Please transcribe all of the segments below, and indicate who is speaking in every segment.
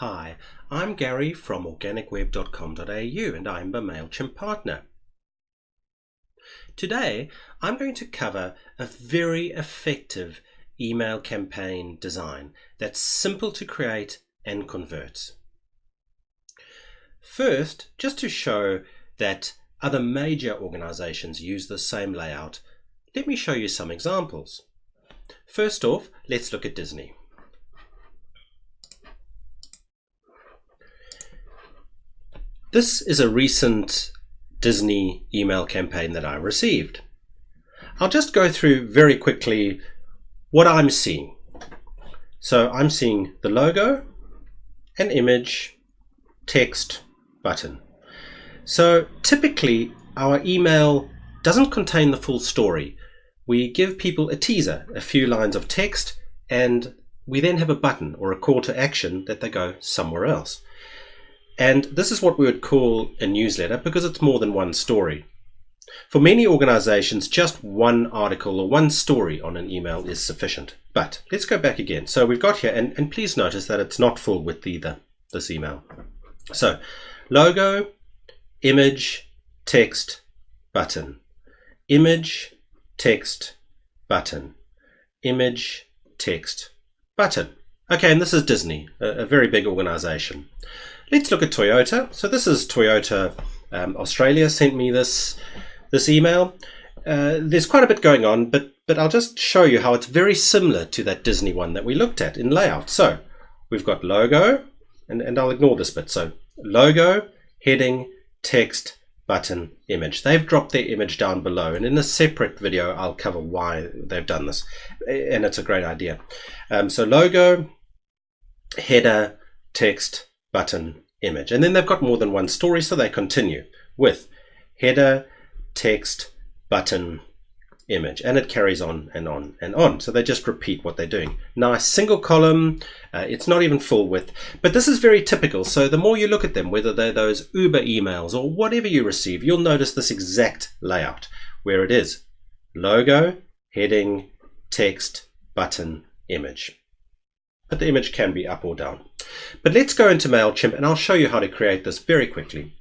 Speaker 1: Hi, I'm Gary from organicweb.com.au and I'm a MailChimp partner. Today, I'm going to cover a very effective email campaign design that's simple to create and converts. First, just to show that other major organizations use the same layout, let me show you some examples. First off, let's look at Disney. This is a recent Disney email campaign that I received. I'll just go through very quickly what I'm seeing. So I'm seeing the logo, an image, text, button. So typically our email doesn't contain the full story. We give people a teaser, a few lines of text, and we then have a button or a call to action that they go somewhere else. And this is what we would call a newsletter because it's more than one story. For many organizations, just one article or one story on an email is sufficient. But let's go back again. So we've got here, and, and please notice that it's not full width either, this email. So logo, image, text, button. Image, text, button. Image, text, button. Okay, and this is Disney, a, a very big organization. Let's look at Toyota. So this is Toyota um, Australia sent me this this email. Uh, there's quite a bit going on, but but I'll just show you how it's very similar to that Disney one that we looked at in layout. So we've got logo, and, and I'll ignore this bit. So logo, heading, text, button, image. They've dropped their image down below, and in a separate video, I'll cover why they've done this, and it's a great idea. Um, so logo, header, text, button, image. And then they've got more than one story, so they continue with header, text, button, image. And it carries on and on and on. So they just repeat what they're doing. Nice single column. Uh, it's not even full width. But this is very typical. So the more you look at them, whether they're those Uber emails or whatever you receive, you'll notice this exact layout where it is logo, heading, text, button, image but the image can be up or down. But let's go into MailChimp and I'll show you how to create this very quickly.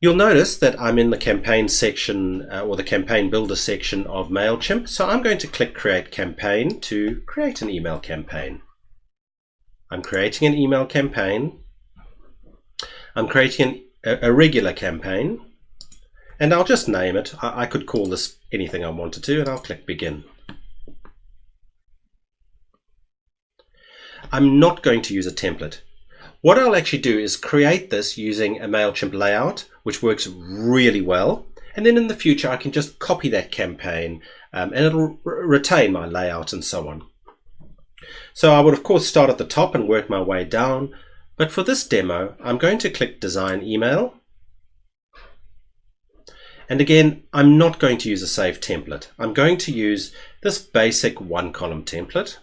Speaker 1: You'll notice that I'm in the campaign section uh, or the campaign builder section of MailChimp. So I'm going to click create campaign to create an email campaign. I'm creating an email campaign. I'm creating an, a, a regular campaign and I'll just name it. I, I could call this anything I wanted to and I'll click begin. I'm not going to use a template. What I'll actually do is create this using a MailChimp layout, which works really well. And then in the future, I can just copy that campaign um, and it'll retain my layout and so on. So I would of course start at the top and work my way down. But for this demo, I'm going to click design email. And again, I'm not going to use a save template. I'm going to use this basic one column template.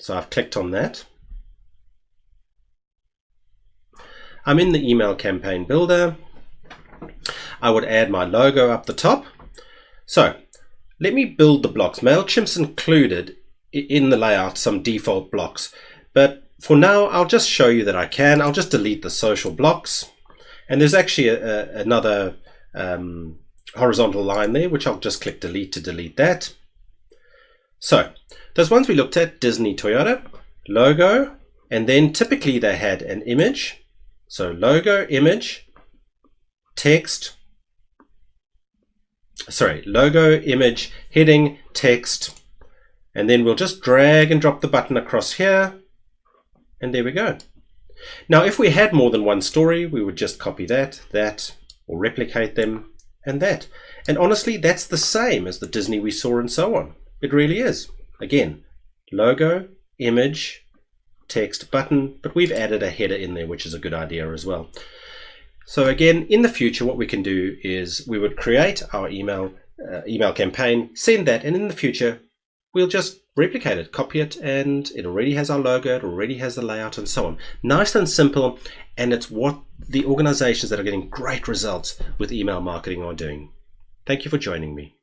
Speaker 1: So I've clicked on that. I'm in the email campaign builder. I would add my logo up the top. So let me build the blocks. MailChimp's included in the layout some default blocks, but for now I'll just show you that I can. I'll just delete the social blocks. And there's actually a, a, another um, horizontal line there, which I'll just click delete to delete that. So those ones we looked at, Disney Toyota, logo, and then typically they had an image. So logo, image, text, sorry, logo, image, heading, text, and then we'll just drag and drop the button across here, and there we go. Now, if we had more than one story, we would just copy that, that, or replicate them, and that. And honestly, that's the same as the Disney we saw and so on. It really is. Again, logo, image, text, button, but we've added a header in there, which is a good idea as well. So again, in the future, what we can do is we would create our email uh, email campaign, send that, and in the future, we'll just replicate it, copy it, and it already has our logo, it already has the layout, and so on. Nice and simple, and it's what the organizations that are getting great results with email marketing are doing. Thank you for joining me.